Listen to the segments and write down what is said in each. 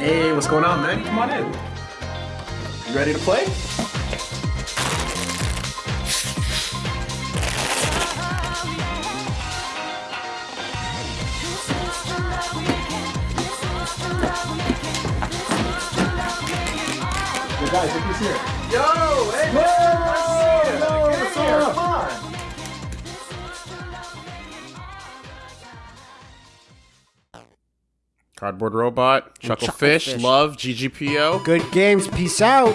Hey, what's going on, man? Come on in. You ready to play? Yo, guys, look who's here. Yo, hey, man, nice to see you. Yo, Get what's up? Cardboard Robot, Chucklefish, Chucklefish. Love, GGPO, Good games. Peace out.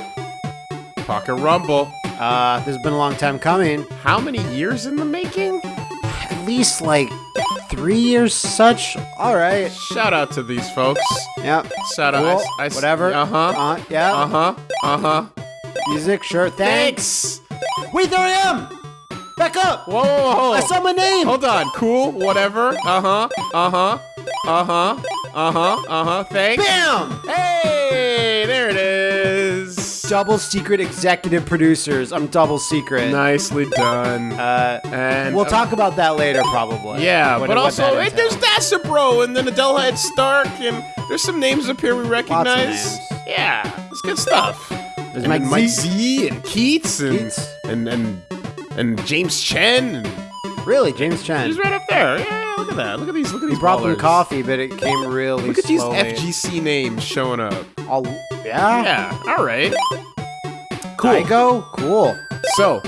Pocket Rumble. Uh, this has been a long time coming. How many years in the making? At least like three years such. All right. Shout out to these folks. Yep. Shout out. I, I, Whatever. Uh huh. Uh, yeah. Uh huh. Uh huh. Music. Sure. Thanks. Thanks. Wait, there I am. Back up. Whoa, whoa, whoa. I saw my name. Hold on. Cool. Whatever. Uh huh. Uh huh. Uh huh. Uh huh. Uh. Thanks. Bam. Hey, there it is. Double secret executive producers. I'm double secret. Nicely done. Uh, and we'll talk about that later, probably. Yeah, What- but what also there's entails. Dasabro and then Adelhead Stark and there's some names up here we recognize. Yeah, it's good stuff. There's And Mike Mike Z. And Keits and Keits. and and and James Chen. And Really, James Chen. he's right up there. Yeah, look at that. Look at these. Look at He these. brought them ballers. coffee, but it came really Look at these slowly. FGC names showing up. All, yeah. Yeah. All right. Cool. Igo? Cool. So,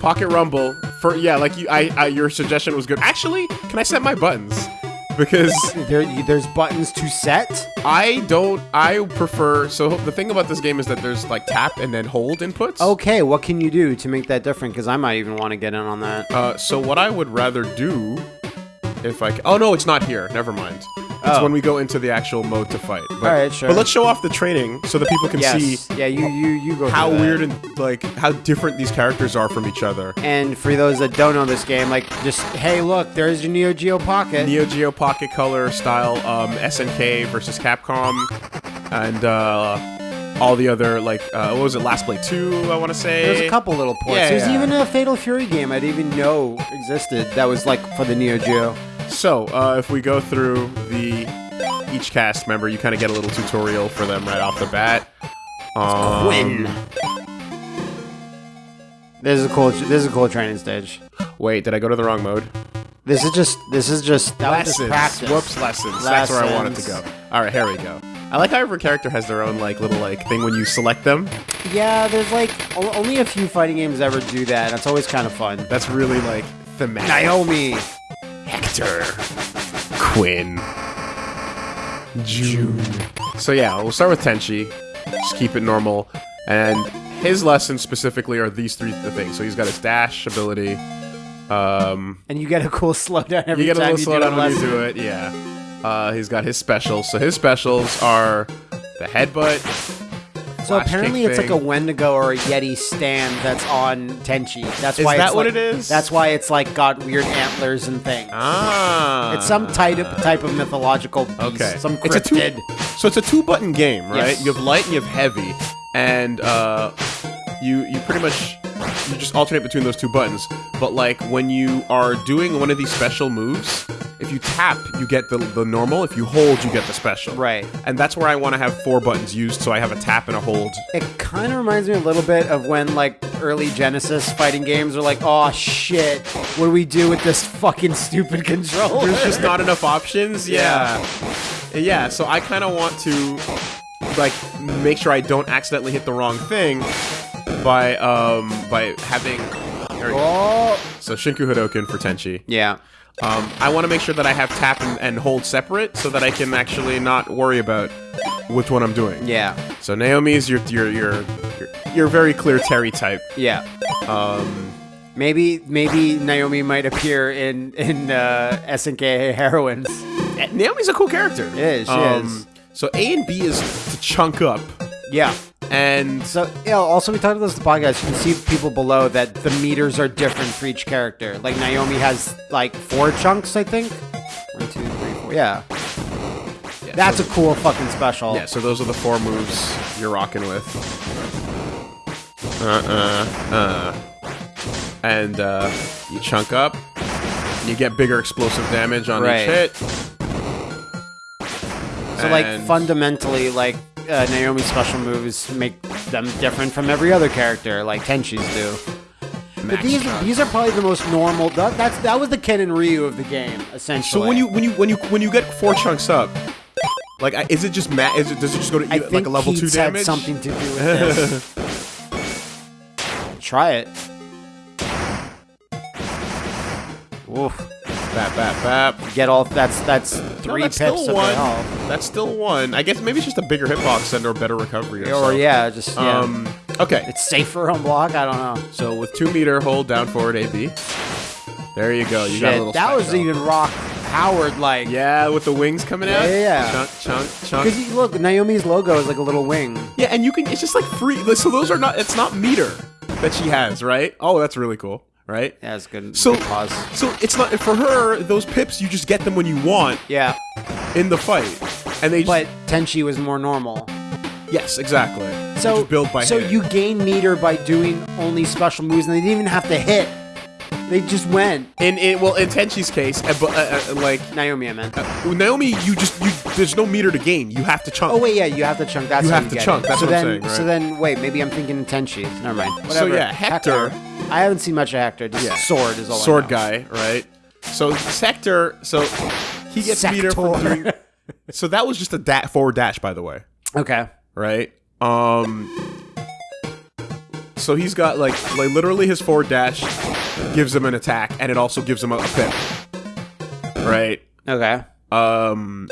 Pocket Rumble for yeah, like you, I, I your suggestion was good. Actually, can I set my buttons? Because There, there's buttons to set. I don't. I prefer. So the thing about this game is that there's like tap and then hold inputs. Okay, what can you do to make that different? Because I might even want to get in on that. Uh, so what I would rather do, if I. c- Oh no, it's not here. Never mind. It's Oh. when we go into the actual mode to fight. But, Alright, sure. But let's show off the training so that people can yes. see yeah, you you you go. how weird and like how different these characters are from each other. And for those that don't know this game, like just hey, look, there's your Neo Geo Pocket. Neo Geo Pocket Color style um, SNK versus Capcom, and uh, all the other like uh, what was it? Last Blade Two, I want to say. There's a couple little ports. Yeah, There's yeah. even a Fatal Fury game I didn't even know existed that was like for the Neo Geo. So uh, if we go through the each cast member, you kind of get a little tutorial for them right off the bat. Um, Quinn. This is a cool. This is a cool training stage. Wait, did I go to the wrong mode? This is just. This is just. That was just lessons. practice. Whoops, lessons. That's where I wanted to go. All right, here we go. I like how every character has their own like little like thing when you select them. Yeah, there's like o- only a few fighting games ever do that. and It's always kind of fun. That's really like thematic. Naomi. Hector, Quinn, June. So yeah, we'll start with Tenchi. Just keep it normal. And his lessons specifically are these three th- things. So he's got his dash ability. Um, And you get a cool slowdown every you get a time little slowdown when you do it. Yeah. Uh, he's got his specials. So his specials are the headbutt. So apparently it's like a. Wendigo or a Yeti stand that's on Tenchi. That's Is why that it's what like- it is? That's why it's like got weird antlers and things. Ah. It's some type of type of mythological beast. Okay. Some It's a two- So it's a two-button game, right? Yes. You have light and you have heavy, and uh, you you pretty much you just alternate between those two buttons. But like when you are doing one of these special moves, if you tap, you get the the normal. If you hold, you get the special. Right. And that's where I want to have four buttons used, so I have a tap and a hold. It kind of reminds me a little bit of when like early Genesis fighting games are like, oh shit, what do we do with this fucking stupid controller? There's just not enough options. Yeah. Yeah. So I kind of want to like make sure I don't accidentally hit the wrong thing by um by having. there we go. Oh. So Shinku Hadoken for Tenchi. Yeah. Um, I want to make sure that I have tap and, and hold separate so that I can actually not worry about which one I'm doing. Yeah. So Naomi's your your your your, your very clear Terry type. Yeah. Um, Maybe maybe Naomi might appear in in uh, SNK heroines. Naomi's a cool character. Is, she is. So A and B is to chunk up, Yeah. And So yeah. Also, we talked about this in the podcast. You can see people below that the meters are different for each character. Like Naomi has like four chunks, I think. One, two, three, four. Yeah. yeah, That's so, a cool fucking special. yeah. So those are the four moves you're rocking with. Uh uh uh. And uh, you chunk up. You get bigger explosive damage on Right. each hit. So like fundamentally, like uh, Naomi's special moves make them different from every other character, like Tenchi's do. But these these are probably the most normal. That, that's that was the Ken and Ryu of the game, essentially. So when you when you when you when you get four chunks up, like is it just ma- is it does it just go to I like a level two Keits damage? had something to do with this. Try it. Oof. Bap bap bap. Get all that's that's No, three that's pips still of one. health. That's still one. I guess maybe it's just a bigger hitbox and or better recovery. Or, Or yeah, just yeah. Um. Okay. it's safer on block. I don't know. So with two meter, hold down forward A B. There you go. You got a Shit, little. that was special. even Rock powered like. Yeah, with the wings coming out. Yeah, yeah, yeah. Chunk, chunk, chunk. Because look, Naomi's logo is like a little wing. Yeah, and you can. It's just like free. So those are not. It's not meter that she has, right? Oh, that's really cool, right? Yeah, it's good. So, good pause. so it's not for her. Those pips, you just get them when you want Yeah, in the fight, and they. Just, but Tenchi was more normal. yes, exactly. So built by so hit. you gain meter by doing only special moves, and they didn't even have to hit. They just went. in in well in Tenchi's case, uh, but uh, uh, like Naomi, I meant. with Naomi, you just you. There's no meter to gain. You have to chunk. Oh wait, yeah, you have to chunk. That's You have to get chunk, It. that's so what I'm then, saying, So then, wait, maybe I'm thinking Tenchi. Never mind. Whatever. yeah, Hector- I haven't seen much of Hector. Just Yeah. sword is all. I sword guy, right? So Hector, so he gets meter from Sector. doing. So that was just a da- forward dash, by the way, Okay. right? Um. So he's got like like literally his forward dash gives him an attack, and it also gives him a, a pip, right? Okay. Um,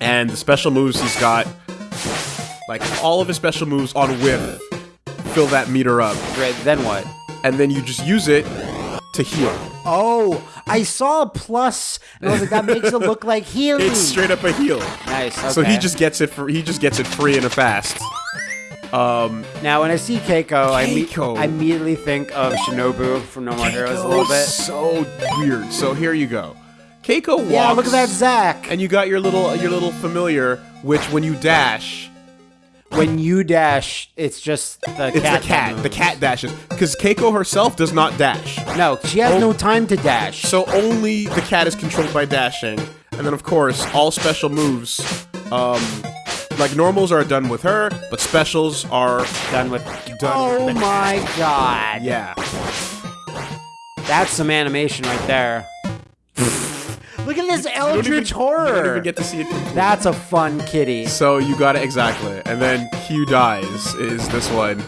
and the special moves he's got, like all of his special moves on whip, fill that meter up, Great. Then what? And then you just use it to heal. Oh, I saw a plus, and I was like, that makes it look like healing. It's straight up a heal. nice. So he just gets it for he just gets it free and a fast. Um, now when I see Keiko, I, me- Keiko. I immediately think of Shinobu from No More Heroes a little bit. So weird. So here you go. Keiko walks. Yeah, look at that Zach. And you got your little your little familiar, which when you dash, when you dash, it's just the it's cat. the cat. The cat dashes because Keiko herself does not dash. No, she has Oh. no time to dash. So only the cat is controlled by dashing, and then of course all special moves, um, like normals are done with her, but specials are done with. done. Oh with my god. Yeah. That's some animation right there. Look at this You Eldritch even- You horror. don't even get to see it. That's a fun kitty. So you got it exactly, and then Q dies is this one.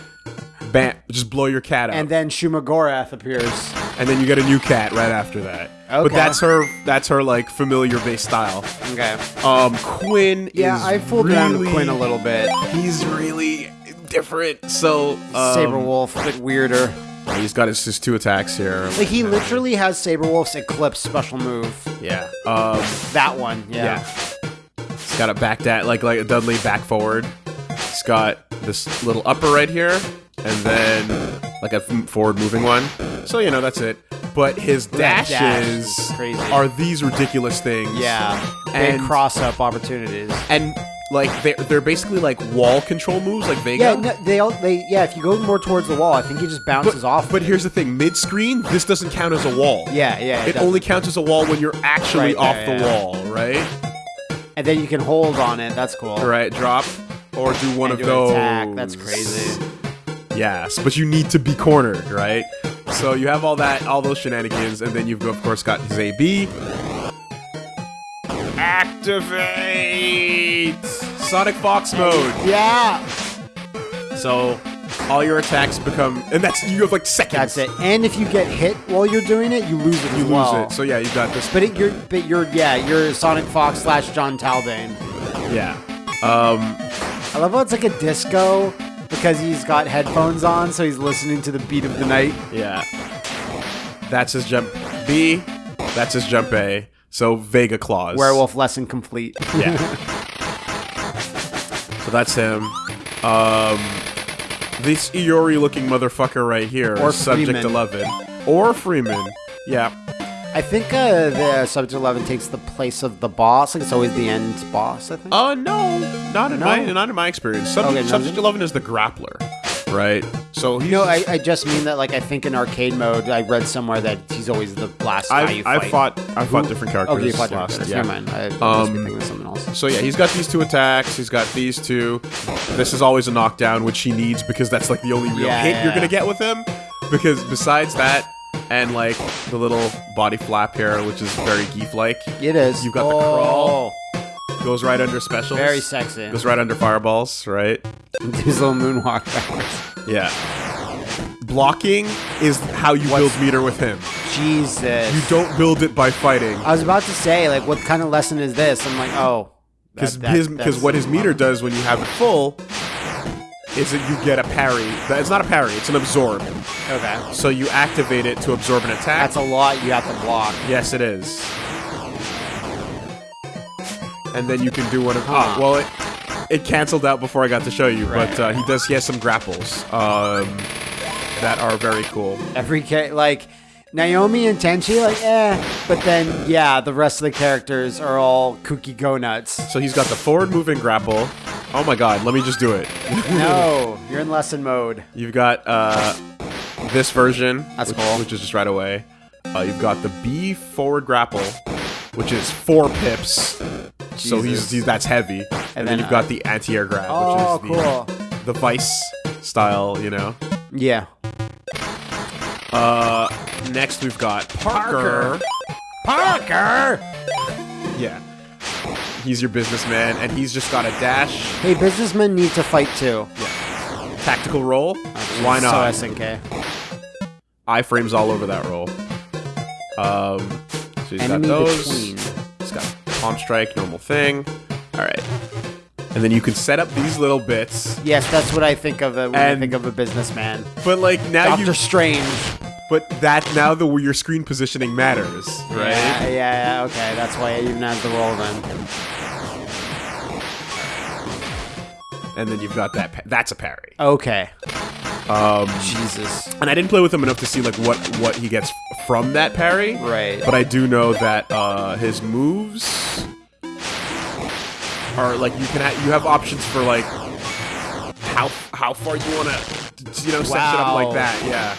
Bam! Just blow your cat out, And then Shumagorath appears. and then you get a new cat right after that. Okay. But that's her. That's her like familiar based style. Okay. Um, Quinn. Yeah, I fooled around with Quinn a little bit. He's really different. So um, Saber Wolf, a bit weirder. He's got his, his two attacks here. Like he literally has Sabrewulf's Eclipse special move. Yeah. Um. That one, yeah. Yeah. He's got a back that like like a Dudley back forward. He's got this little upper right here, and then like a forward moving one. So you know that's it. But his That dash dashes are these ridiculous things. Yeah. Big And- cross up opportunities. And like they're they're basically like wall control moves, like Vega. Yeah, no, they all they yeah. If you go more towards the wall, I think he just bounces but, off. but here's the thing: mid screen, this doesn't count as a wall. yeah, yeah. It does. only counts as a wall when you're actually Right off there, the yeah. wall, right? and then you can hold on it. That's cool. Right, drop or do one And of those. attack. That's crazy. Yes, but you need to be cornered, right? So you have all that, all those shenanigans, and then you've of course got AB. Activate Sonic Fox mode. Yeah, So all your attacks become, and that's you have like seconds. that's it. And if you get hit while you're doing it, you lose it as You lose it. So yeah, you've got this. but it, you're but you're yeah you're Sonic Fox slash Jon Talbain. Yeah. Um. I love how it's like a disco because he's got headphones on, so he's listening to the beat of the night. Yeah. That's his jump B. That's his jump A. So Vega Claws. Werewolf lesson complete. Yeah. so that's him. Um, this Iori looking motherfucker right here, Or Subject Freeman. 11. Or Freeman. Yeah. I think uh, the Subject Eleven takes the place of the boss. Like it's always the end boss. I think. Uh, no. Not in No? my not in my experience. Subject, Okay, Subject 11 is the grappler. Right? So he's No, I, I just mean that like I think in arcade mode, I read somewhere that he's always the last guy you I've, fight. I've fought I've fought Who- different characters. Okay, you fought last, different yeah. Never mind. I, I must Um, be thinking of something else. So yeah, he's got these two attacks. He's got these two. This is always a knockdown, which he needs because that's like the only real Yeah, hit yeah, you're gonna yeah. get with him. Because besides that, and like the little body flap here, which is very gief-like, It is. you've got the oh, crawl. Goes right under specials. Very sexy. Goes right under fireballs, right? His little moonwalk backwards. Yeah. Blocking is how you build meter with him. Jesus. You don't build it by fighting. I was about to say, like, what kind of lesson is this? I'm like, oh. Because that- that- his because what his meter does when you have it full is that you get a parry. It's not a parry. It's an absorb. Okay. So you activate it to absorb an attack. That's a lot you have to block. yes, it is. And then you can do one of. Huh. Oh, well, it it canceled out before I got to show you, Right. but uh, he does. He has some grapples um, that are very cool. Every cha- like Naomi and Tenchi, like eh, but then yeah, the rest of the characters are all kooky go nuts. So he's got the forward moving grapple. Oh my god, let me just do it. no, you're in lesson mode. You've got uh, this version, That's which, cool. which is just right away. Uh, you've got the B forward grapple, which is four pips. So he's, he's that's heavy. And, then, then, you've got the anti-air grab, Oh, which is the, cool. the vice style, you know. Yeah. Uh, next we've got Parker. Parker. Yeah. He's your businessman, and he's just got a dash. Hey, businessmen need to fight too. Yeah. Tactical roll. Why not? So SNK. iframes all over that roll. Um, so he's Enemy got those. between. Palm strike, normal thing. All right, and then you can set up these little bits. Yes, that's what I think of uh, when I think of a businessman. But like now Doctor you, Strange. but that now the your screen positioning matters, right? Yeah, yeah, yeah, okay. That's why it even has the roll then. And then you've got that. That's a parry. Okay. Um, Jesus. and I didn't play with him enough to see like what what he gets from that parry. Right. But I do know that uh, his moves are like you can ha- you have options for like how how far you want to you know set it up like that. Yeah.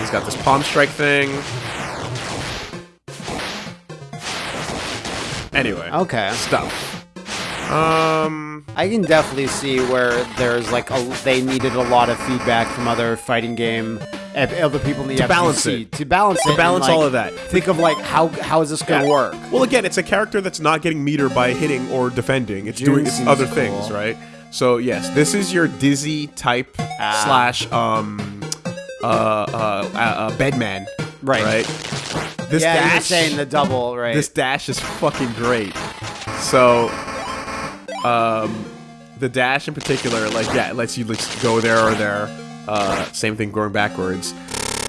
He's got this palm strike thing. Anyway, Okay. stuff. Um, I can definitely see where there's like a, they needed a lot of feedback from other fighting game other people in the FGC balance it. to balance it to balance like, all of that. Think of like how how is this gonna Yeah. work? Well, again, it's a character that's not getting meter by hitting or defending. It's June doing its other cool. things, right? So yes, this is your dizzy type Ah. slash um uh uh, uh, uh bedman, Right. Right. This yeah, dash, you're saying the double, right? this dash is fucking great. So, um, the dash in particular, like yeah, it lets you like go there or there. Uh, same thing going backwards.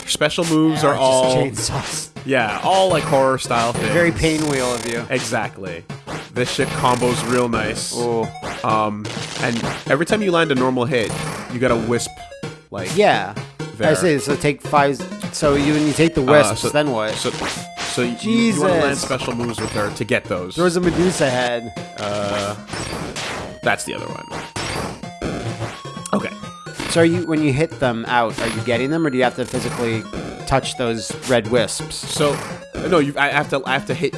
Special moves Or are all chainsaws. yeah, all like horror style things. Very Painwheel of you. Exactly. This shit combos real nice. Ooh. Um, and every time you land a normal hit, you got a wisp. Like Yeah. I There. say so. Take five. So you when you take the uh, so- then what? So, so you, you want to land special moves with her to get those. There was a Medusa head. uh, that's the other one. Okay. So are you when you hit them out, are you getting them, or do you have to physically touch those red wisps? So no, you. I have to. I have to hit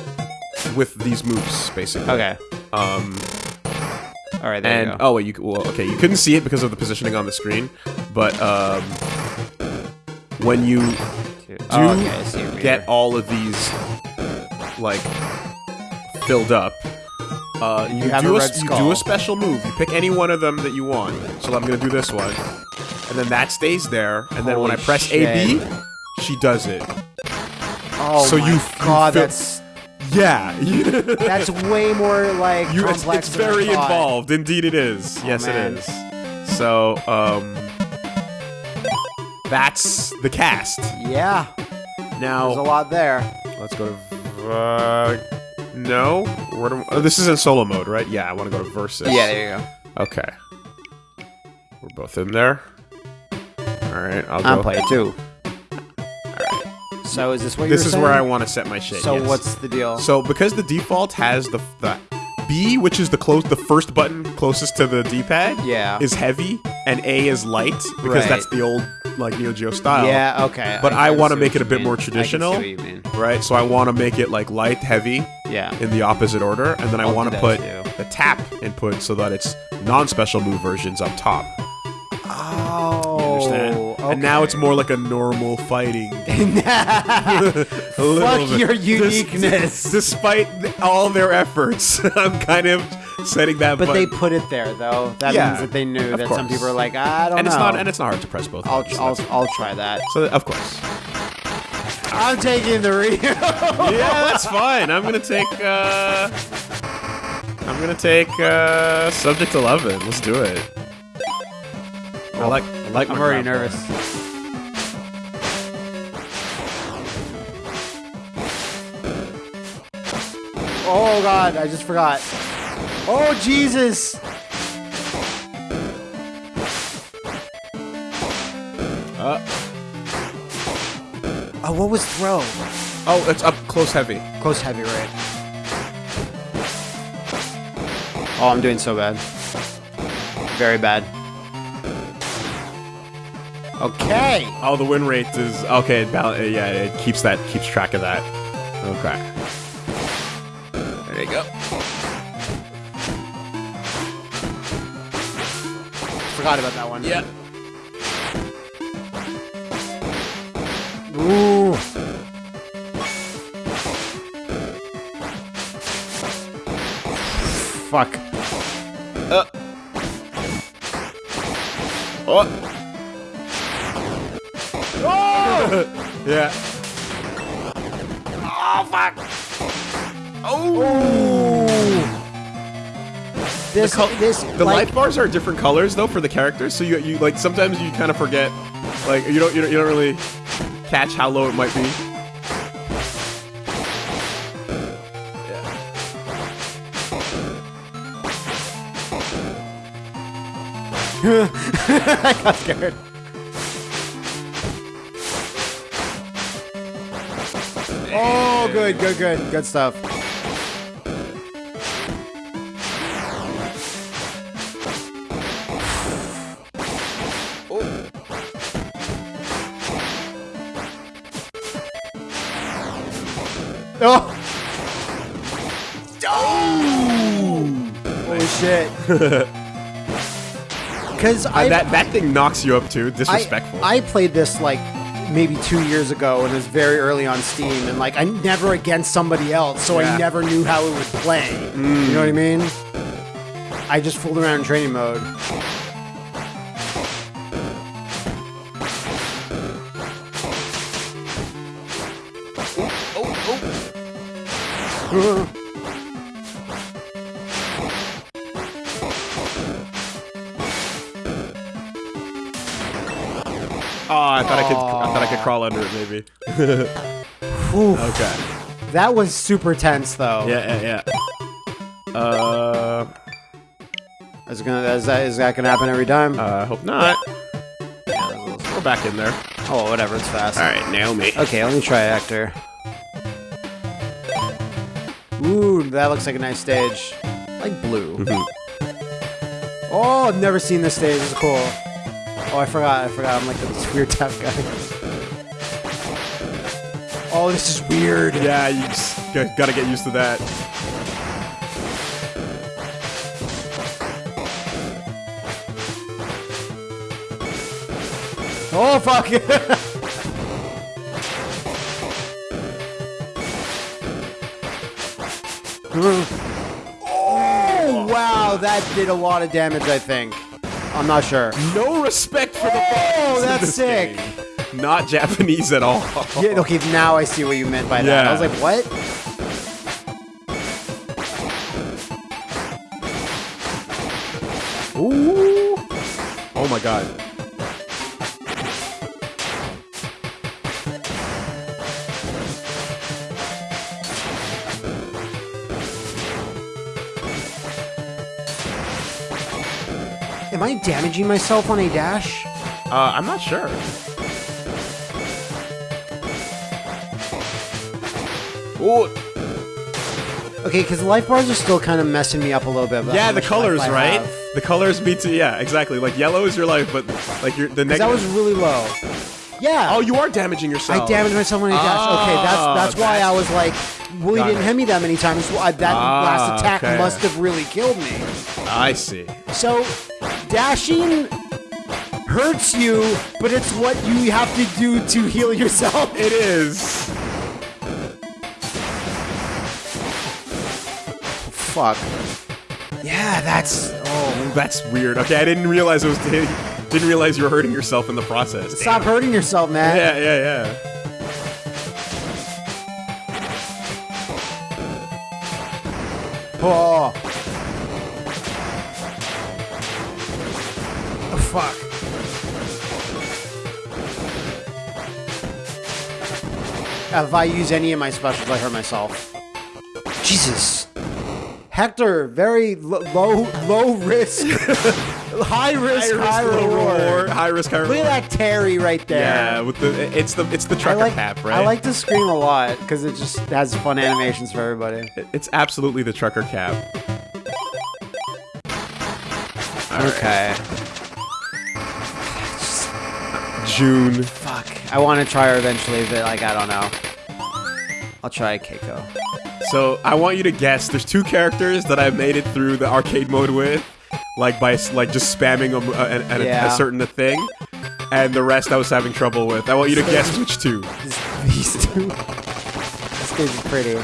with these moves basically. Okay. Um, All right. There and you go. oh wait, you well, okay. You couldn't see it because of the positioning on the screen, but um, when you do do okay, I see get meter. all of these like filled up. Uh, you, have do a a, red you skull. do a special move. You pick any one of them that you want. So I'm gonna do this one, and then that stays there. And then when I press shit. AB, she does it. Oh so my you- you god, feel- that's Yeah, that's way more like you, it's, complex it's than very thought. involved. Indeed, it is. yes, man. it is. So um, that's the cast. Yeah, Now there's a lot there. Let's go to. Uh, no, Where do, oh, this is in solo mode, right? Yeah, I want to go to versus. Yeah, there you go. Okay. We're both in there. All right, I'll I'm go. playing too. All right. So is this what This is saying? where I want to set my shit. So yes. what's the deal? So because the default has the the B, which is the close, the first button closest to the D-pad, Yeah. is heavy, and A is light because Right. that's the old like Neo Geo style. Yeah, okay. But I can wanna make it a bit mean. more I traditional. what you mean. Right. So I want to make it like light, heavy, Yeah. in the opposite order, and then I I'll want to put too. the tap input so that it's non-special move versions up top. Oh. Understand? And now it's more like a normal fighting. Fuck A little bit. your Des- uniqueness. despite all their efforts, I'm kind of setting that. But they put it there, though. That Yeah, means that they knew that some people are like, I don't and know. it's not and it's not hard to press both. I'll, I'll, so I'll try that. so of course. I'm taking the Rio. yeah, that's fine. I'm gonna take. uh I'm gonna take uh subject eleven. Let's do it. I like. I like. I'm already nervous. Oh god, I just forgot. Oh Jesus! Uh, Oh, what was throw? oh, it's up close, heavy. Close heavy, right? Oh, I'm doing so bad. Very bad. Okay. Oh, the win rate is okay. It yeah, it keeps that keeps track of that. Okay. There you go. Forgot about that one. Yeah. Ooh. Fuck. Uh. Oh. Oh! Yeah. oh fuck! Oh. This, col- this, The like, life bars are different colors though for the characters, so you you like sometimes you kind of forget, like you don't you don't, you don't really catch how low it might be. I got scared. Oh, good, good, good, good stuff. Oh! Oh! Holy shit. Because I Uh, that that thing knocks you up too. Disrespectful. I played this like maybe two years ago and it was very early on Steam and like I never against somebody else, so Yeah. I never knew how it would play. You know what I mean? I just fooled around in training mode. Oh, I thought I could I thought I could crawl under it maybe. Okay. That was super tense though. Yeah, yeah, yeah. Uh, Is, it gonna, is, that, is that gonna happen every time? uh, I hope not. We're back in there. oh, whatever, it's fast. All right, Naomi. Okay, let me try Hector. Ooh, that looks like a nice stage. Like blue. Mhm. Oh, I've never seen this stage. It's cool. Oh, I forgot. I forgot. I'm like this weird tap guy. Oh, this is weird. Yeah, you just gotta get used to that. Oh, fuck. did a lot of damage, I think. I'm not sure. No respect for the Oh, buttons in that's this sick. game. Not Japanese at all. Yeah, okay, now I see what you meant by that. I Yeah. was like, what? Ooh. Oh my god. Am I damaging myself on a dash? Uh, I'm not sure. Ooh. Okay, because the life bars are still kind of messing me up a little bit. Yeah, the colors, right? have. The colors beat to yeah, exactly. Like yellow is your life, but like your the that was really low. Yeah. oh, you are damaging yourself. I damaged myself when I dashed. Okay, Ah, that's that's why I was like, well, he didn't it. hit me that many times. I- That Ah, last attack okay. must have really killed me. I see. So, dashing hurts you, but it's what you have to do to heal yourself. It is. Fuck. Yeah, that's. Oh, that's weird. Okay, I didn't realize it was. Didn't realize you were hurting yourself in the process. Stop hurting yourself, man. Yeah, yeah, yeah. Oh. Oh, If I use any of my specials, I hurt myself. Jesus. Hector, very low, low risk, high risk, high, low reward. High risk, high Look at that Terry right there. Yeah, with the it's the it's the I trucker like, cap, right? I like to scream a lot because it just has fun animations for everybody. It's absolutely the trucker cap. Okay. June. Fuck. I want to try her eventually, but like I don't know. I'll try Keiko. So I want you to guess. There's two characters that I've made it through the arcade mode with, like by like just spamming them uh, at, at a- Yeah. a, certain thing, and the rest I was having trouble with. I want you to guess which two. These two. This dude's pretty.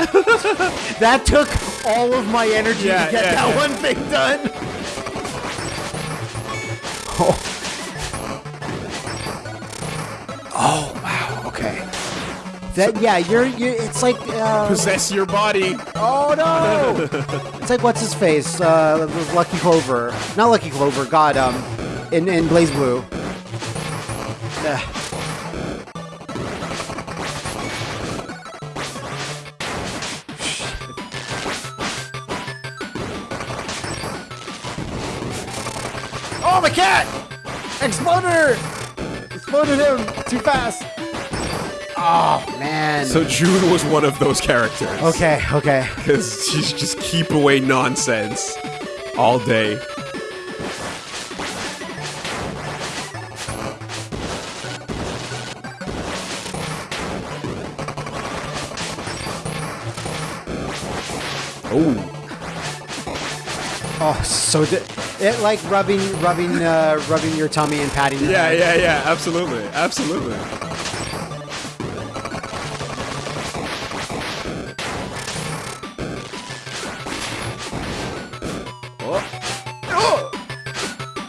that took all of my energy Yeah, to get yeah, that yeah. one thing done. Oh. Oh wow. Okay. That yeah, you're you. It's like uh, Possess your body. Oh no! it's like what's his face? Uh, Lucky Clover. Not Lucky Clover. God, um, in in BlazBlue. Ugh. Him too fast. Oh man. So June was one of those characters. okay, okay. Because she's just keep away nonsense all day. Oh, Oh, so di- it like rubbing, rubbing, uh, rubbing your tummy and patting. Your yeah, yeah, yeah, absolutely, absolutely. Oh!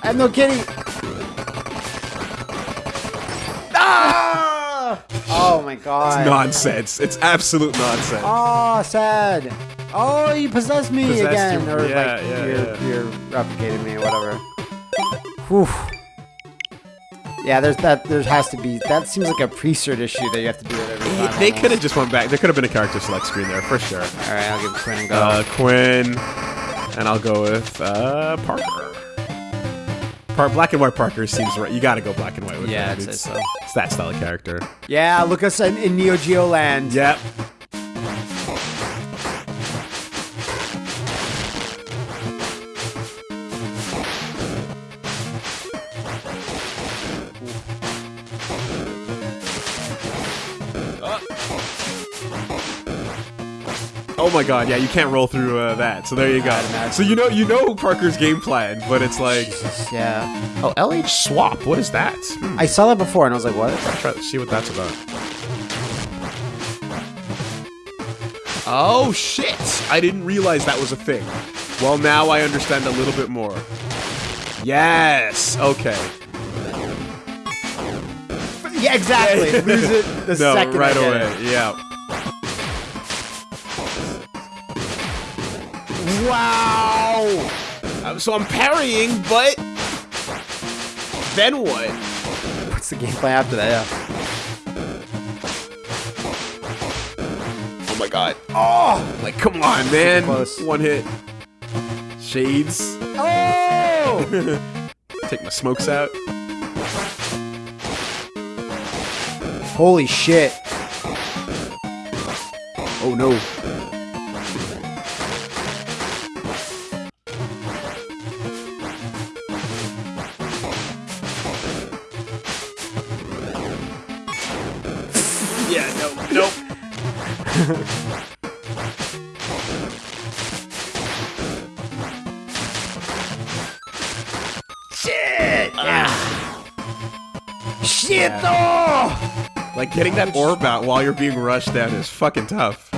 I'm no kidding. My god. Nonsense. It's absolute nonsense. Oh, sad. Oh, you possessed me Possessed again, you- or yeah, like yeah, you're, yeah. you're replicating me, whatever. Whew. Yeah, there's that. There has to be. That seems like a pre-cert issue that you have to do it every time. they could have just went back. There could have been a character select screen there for sure. All right, I'll give Quinn a go. Uh, Quinn, and I'll go with uh, Parker. Par- black and white Parker seems right. You got to go black and white with Yeah, him. I'd It's, so. it's that style of character. yeah, look us in, in Neo Geo land. Yep. Oh my god, yeah, you can't roll through uh, that. So there you go. So you know you know Parker's game plan, but it's like Jesus, yeah. Oh, LH swap. What is that? Hmm. I saw that before, and I was like, what? Try to see what that's about. Oh shit! I didn't realize that was a thing. Well, now I understand a little bit more. Yes. Okay. Yeah, exactly. Lose it the no, second right away. Yeah. Wow. Uh, So I'm parrying, but then what? What's the gameplay after that? Oh my god. Oh, like come on, man. One hit. Shades. Oh! Take my smokes out. Holy shit. Oh no. Shit! Ah. Shit! Oh! Like getting that orb out while you're being rushed down is fucking tough.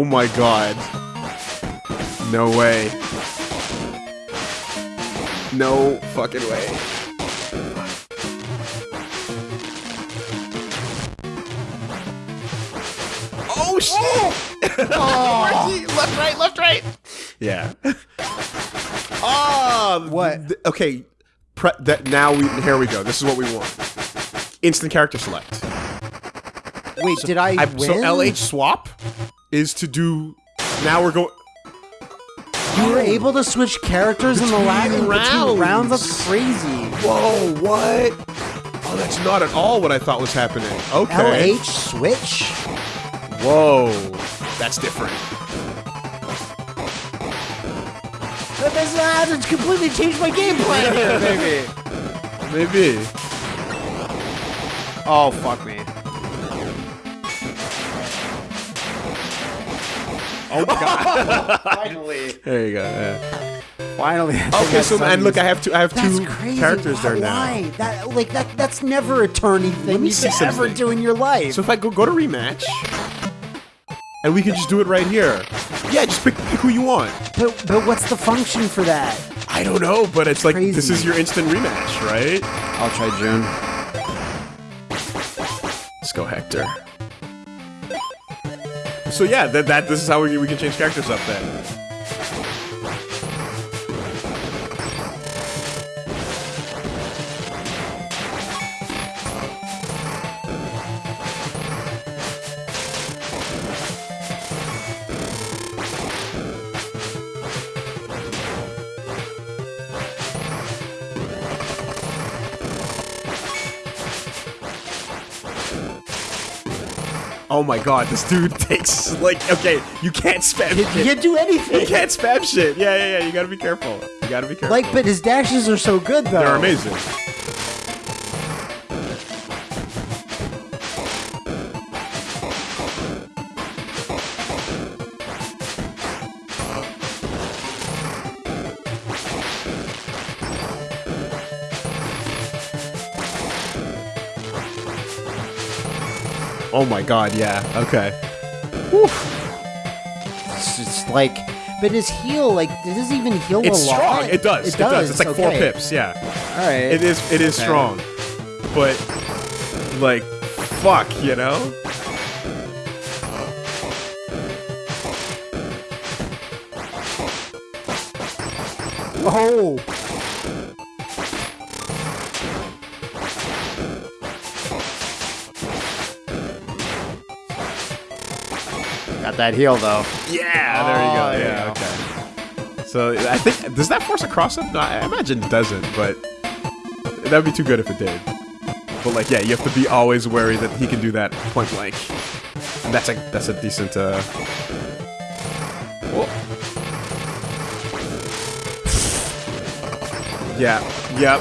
Oh my god. No way. No fucking way. Oh shit! Oh. left, right, left, right. Yeah. Oh, What? th- okay. Pre- that now we here we go. This is what we want. Instant character select. Wait, did I, I, win? so LH swap is to do. Now we're going. You were able to switch characters in the last Between rounds. rounds. That's crazy. Whoa! What? Oh, that's not at all what I thought was happening. Okay. LH switch? Whoa, that's different. But this has completely changed my game plan here, baby. Maybe. Oh, fuck me. Oh my god. Finally. there you go. Yeah. Finally. Okay, so and look. I have two. I have That's two crazy. characters why, there now. Why? That like that that's never a turny thing me you see could ever do in your life. So if I go go to rematch, and we can just do it right here. Yeah, just pick, pick who you want. but but what's the function for that? I don't know, but it's like this is your instant rematch, right? I'll try June. Let's go, Hector. So yeah, that, that this is how we, we can change characters up then. Oh my god, this dude takes like okay, you can't spam You shit. can't do anything. You can't spam shit. Yeah, yeah, yeah. You gotta be careful. You gotta be careful. Like, but his dashes are so good though. they're amazing. Oh my god, yeah. Okay. It's just like, but his heal, like, does this even heal It's a lot? It's strong. It does. It, does. It's like four pips. Yeah. All right. It is. It is Okay. strong, but like, fuck, you know. Oh. That heal though. Yeah. There you Oh, go. you Yeah. Okay. So I think does that force a cross up? No, I imagine it doesn't, but that'd be too good if it did. But like, yeah, you have to be always wary that he can do that point blank. And that's a that's a decent. uh... Whoa. Yeah. Yep.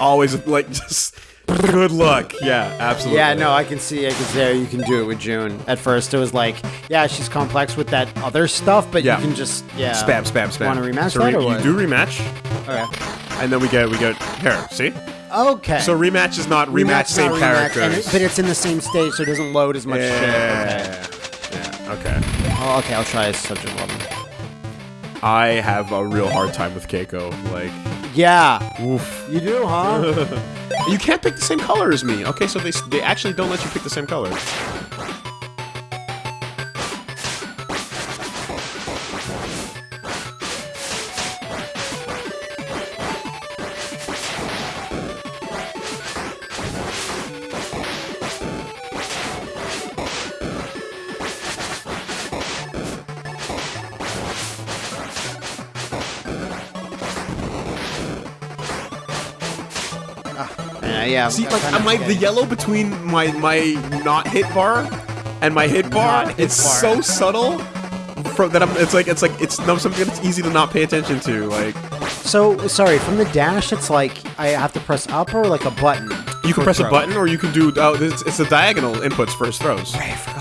Always like just good luck. Yeah, absolutely. Yeah, no, I can see, I can see how you can do it with June. At first, it was like, yeah, she's complex with that other stuff, but Yeah. you can just, yeah. Spam, spam, spam. Want to rematch so that or what? You do rematch, Okay. and then we get we get here. See, Okay. so rematch is not rematch, Rematch, same not rematch, characters. and it- but it's in the same stage, so it doesn't load as much shit. Okay. yeah, yeah. Okay. Oh, okay, I'll try Subject 11. I have a real hard time with Keiko. Like, Yeah. oof. You do, huh? You can't pick the same color as me. Okay, so they they actually don't let you pick the same color. Yeah. See, I'm like, I'm like the yellow between my my not hit bar and my hit bar. Not hit it's bar. so subtle. From that, I'm, it's like it's like it's no something that's easy to not pay attention to. Like So sorry, from the dash, it's like I have to press up or like a button. you can press a button, or you can do. Oh, it's, it's the diagonal inputs for his throws.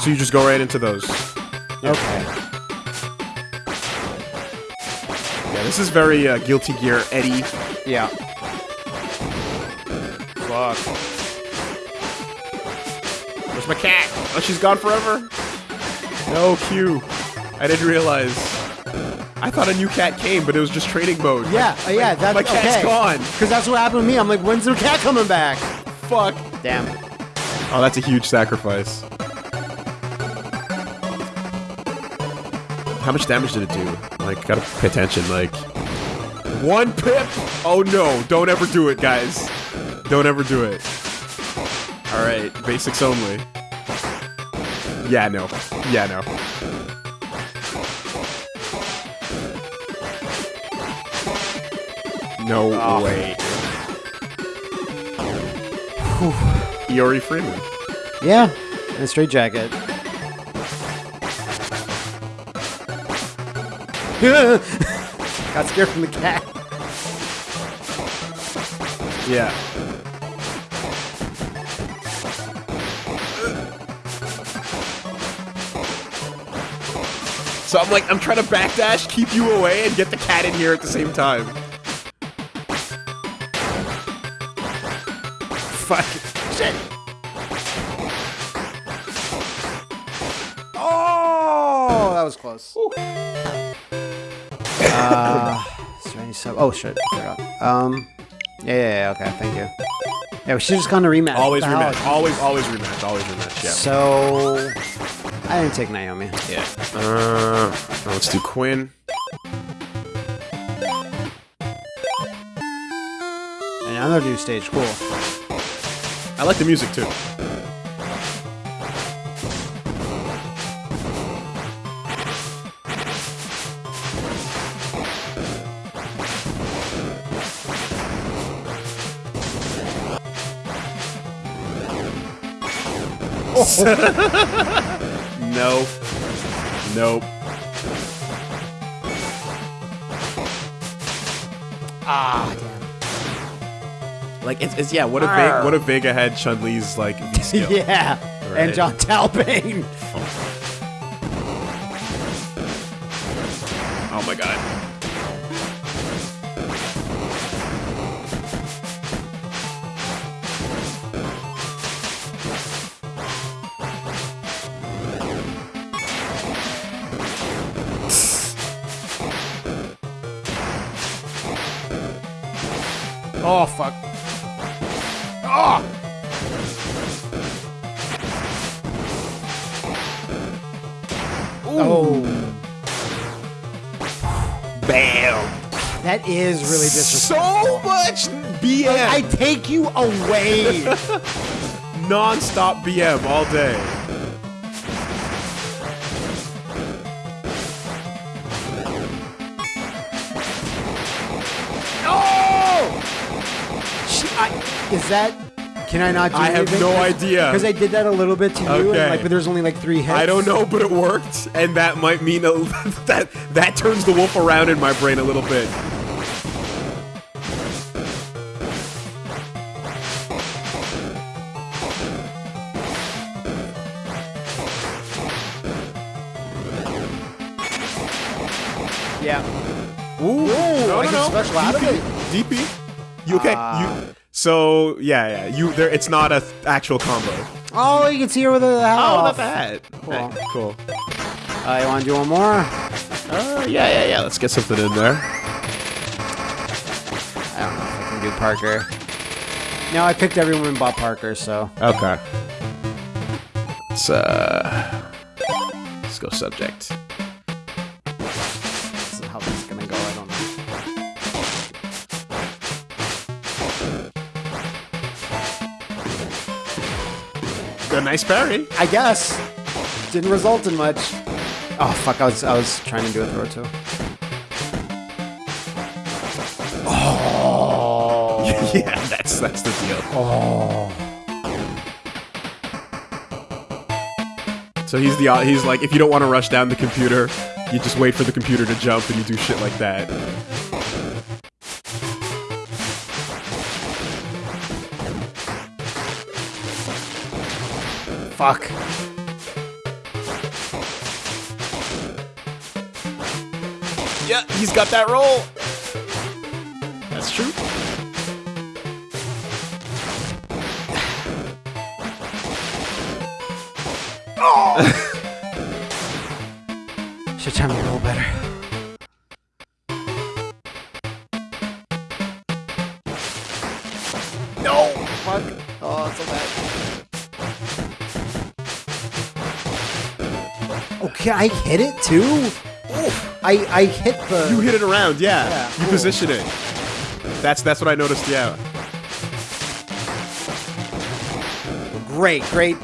So you just go right into those. Okay. Yeah, this is very uh, Guilty Gear Eddie. Yeah. Fuck. Where's my cat? Oh, she's gone forever. No, Q. I didn't realize. I thought a new cat came, but it was just training mode. Yeah, uh, yeah, that's my cat's okay. gone. Because that's what happened to me. I'm like, when's the cat coming back? Fuck. Damn. Oh, that's a huge sacrifice. How much damage did it do? Like, gotta pay attention. Like, one pip. Oh no! Don't ever do it, guys. Don't ever do it. All right, basics only. Yeah, no. Yeah, no. No Oh. way. Iori Freeman. Yeah. in a straight jacket. Got scared from the cat. Yeah. So I'm like, I'm trying to backdash, keep you away, and get the cat in here at the same time. Fuck. Shit. Oh, that was close. Uh, strange sub. Oh shit, I forgot. Um, yeah, yeah, yeah, okay, thank you. Yeah, we should just gone to rematch. Always What the hell? rematch. Always, always rematch. Always rematch. Yeah. So, I didn't take Naomi. Yeah. Uh, let's do Quinn. Another new stage, cool. I like the music too. no. Nope. Ah, damn. Like it's, it's yeah. What if Arr. Vega, what if Vega had Chun Li's like V skill? Yeah, Right. and Jon Talbain. Oh fuck. Ah! Oh. Oh, Bam. that is really disrespectful. So much BM. I take you away. Non-stop BM all day. Is that? Can I not? do I have no idea. Because I did that a little bit to you, Okay. and like, but there's only like three hits. I don't know, but it worked, and that might mean a, that that turns the wolf around in my brain a little bit. Yeah. Ooh, no, I no, no. special out of DP, it. DP. You okay? You so yeah, yeah. You there? It's not a th- actual combo. Oh, you can see her with the hat Oh, off. not bad. Cool. Hey, cool. Uh, you want to do one more? Uh, yeah, yeah, yeah. Let's get something in there. I don't know if I can do Parker. No, I picked everyone but Parker, so. Okay. Let's uh, let's go subject. A nice parry. I guess. Didn't result in much. Oh fuck! I was I was trying to do a throw too. Oh. yeah, that's that's the deal. Oh. So he's the he's like if you don't want to rush down the computer, you just wait for the computer to jump and you do shit like that. Fuck. Yeah, he's got that roll. That's true. Oh! Should time to roll better. I hit it too. I I hit the. You hit it around, yeah. Yeah, you cool. position it. That's that's what I noticed, yeah. Great, great.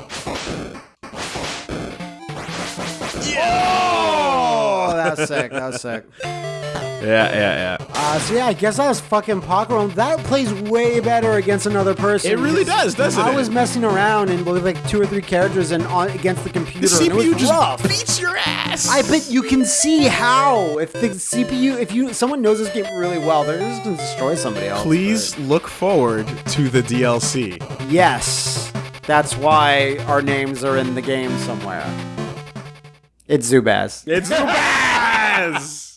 Oh, that was sick. That was sick. Yeah, yeah, yeah. Uh, so yeah, I guess I was fucking Pokémon. That plays way better against another person. It really does, doesn't I it? I was messing around and with like two or three characters and on against the computer. The CPU just rough. beats your ass. I bet you can see how if the CPU, if you someone knows this game really well, they're just gonna destroy somebody else. Please look forward to the DLC. Yes, that's why our names are in the game somewhere. It's Zubaz. It's Zubaz!